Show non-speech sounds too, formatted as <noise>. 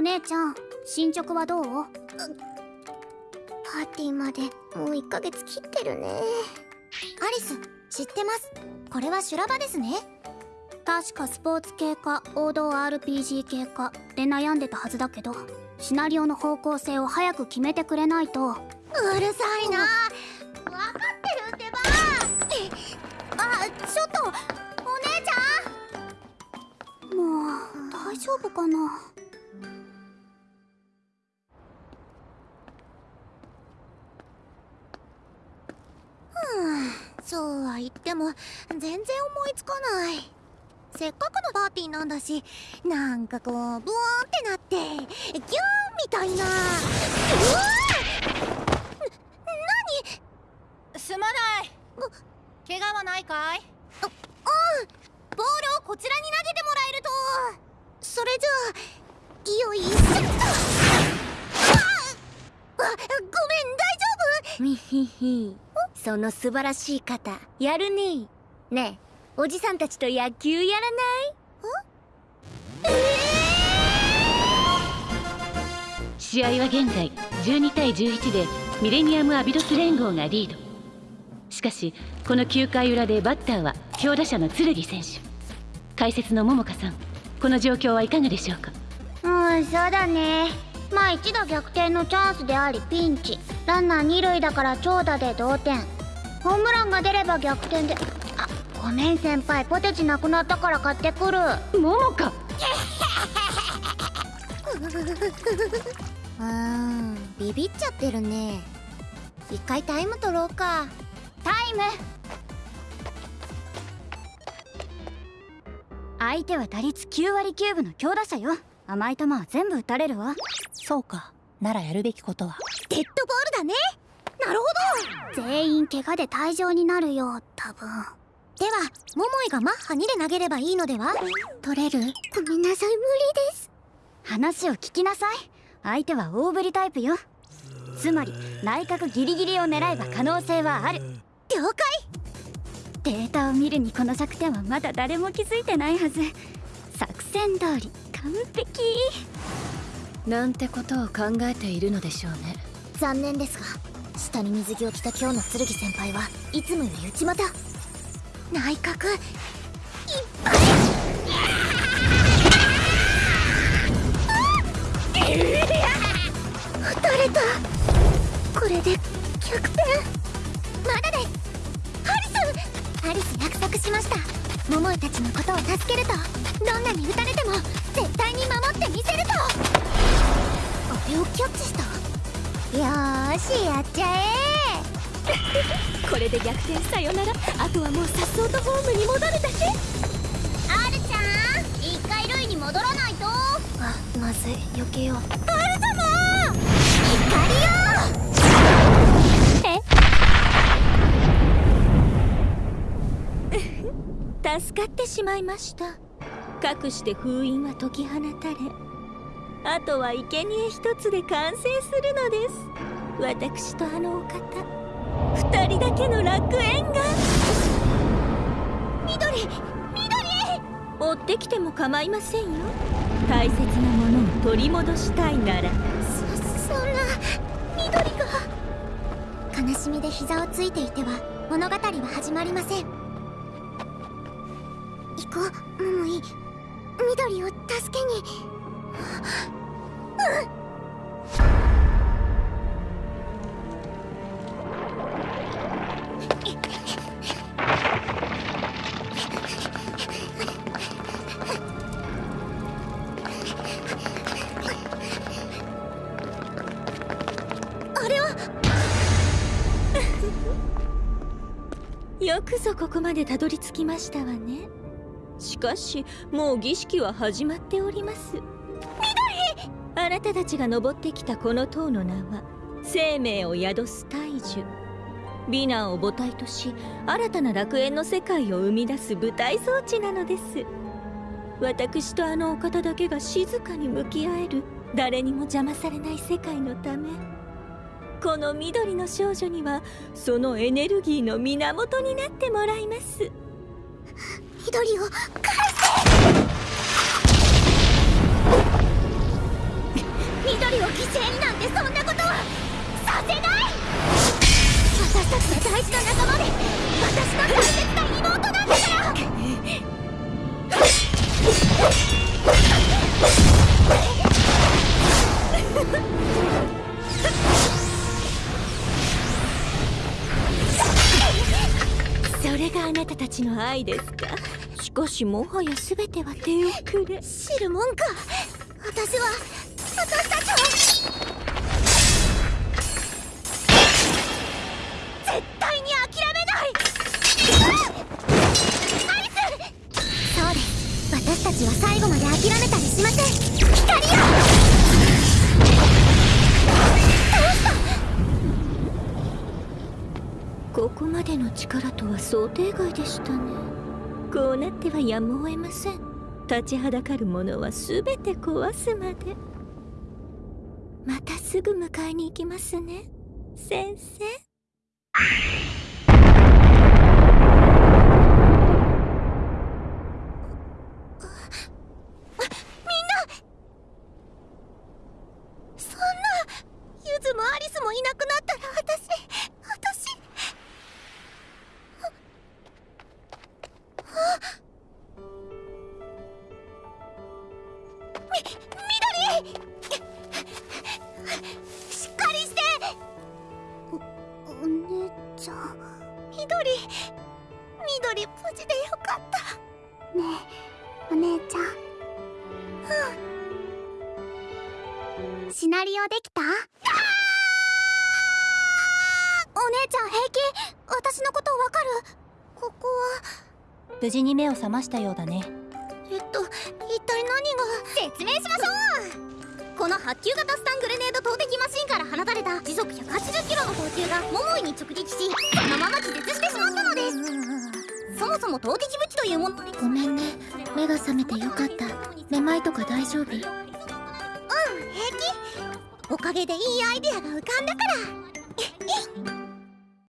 お姉ちゃん進捗はどう？パーティーまでもう1ヶ月切ってるね。アリス知ってます？これは修羅場ですね。確かスポーツ系か王道 RPG 系かで悩んでたはずだけどシナリオの方向性を早く決めてくれないと。うるさいな。分かってるってば。あちょっとお姉ちゃん。もう大丈夫かな？そうは言っても全然思いつかない。せっかくのパーティーなんだしなんかこうブワーンってなってギューンみたいな。うわ何すまない。怪我はないかい？うんボールをこちらに投げてもらえると。それじゃあよいしょっとあごめん大丈夫？みひひその素晴らしい方やるね。ねえおじさんたちと野球やらない？試合は現在12対11でミレニアム・アビドス連合がリード。しかしこの9回裏でバッターは強打者の剣選手。解説の桃香さんこの状況はいかがでしょうか？うんそうだね。まあ一打逆転のチャンスでありピンチランナー二塁だから長打で同点。ホームランが出れば逆転で。あごめん先輩ポテチなくなったから買ってくる。桃香 <laughs> うんビビっちゃってるね。一回タイム取ろうか。タイム。相手は打率9割9分の強打者よ。甘い球は全部打たれるわ。そうかならやるべきことは。デッドボールだね。なるほど。全員怪我で退場になるよ多分。では桃井がマッハ2で投げればいいのでは？取れる？ごめんなさい無理です。話を聞きなさい。相手は大振りタイプよ。つまり内角ギリギリを狙えば可能性はある。了解。データを見るにこの弱点はまだ誰も気づいてないはず。作戦通り完璧なんてことを考えているのでしょうね。残念ですが下に水着を着た今日の剣先輩はいつもより内股。内角。いっぱい。打たれた。これで逆転。まだですハリスハリス約束しました。桃井たちのことを助けると。どんなに打たれても絶対に守ってみせると。れをキャッチした？よーしやっちゃえこれで逆転さよならあとはもうさっそうとホームに戻るだけ。R ちゃん一回塁に戻らないと。あまずい。避けよう。R 様！怒りよ <laughs> 助かってしまいました。かくして封印は解き放たれあとは生贄一つで完成するのです。私とあのお方。二人だけの楽園が。緑追ってきても構いませんよ。大切なものを取り戻したいなら。そそんな緑が。悲しみで膝をついていては物語は始まりません。行こう。桃井緑を助けに <laughs> よくぞここまでたどり着きましたわね。しかしもう儀式は始まっております。あなたたちが登ってきたこの塔の名は生命を宿す大樹。美男を母体とし新たな楽園の世界を生み出す舞台装置なのです。私とあのお方だけが静かに向き合える誰にも邪魔されない世界のため。この緑の少女にはそのエネルギーの源になってもらいます。緑を返緑を犠牲になんてそんなことはさせない私たちの大事な仲間で私の。大切な妹なんだからそれがあなたたちの愛ですか？しかしもはや全ては手遅れ。知るもんか。私は私たちは絶対に諦めないアリスそうです私たちは最後まで諦めたりしません光よここまでの力とは想定外でしたね。こうなってはやむを得ません。立ちはだかるものは全て壊すまで。またすぐ迎えに行きますね。先生。そんなユズもアリスもいなくなったら私私。み緑。姉ちゃん緑。緑無事でよかった。ねえお姉ちゃん。シナリオできた？お姉ちゃん平気？私のことわかる？ここは。無事に目を覚ましたようだね。発球型スタングレネード投擲マシンから放たれた。時速180キロの投球が桃井に直撃しそのまま気絶してしまったのです。そもそも投擲武器というものごめんね。目が覚めてよかった。めまいとか大丈夫？うん平気。おかげでいいアイデアが浮かんだから